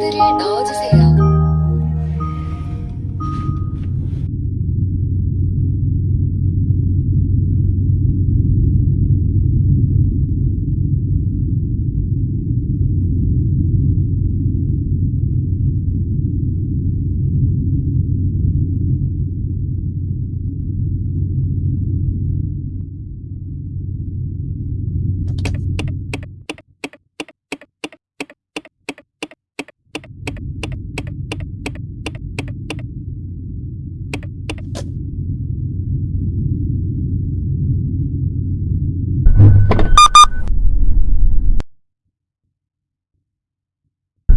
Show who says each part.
Speaker 1: 카드를 넣어주세요.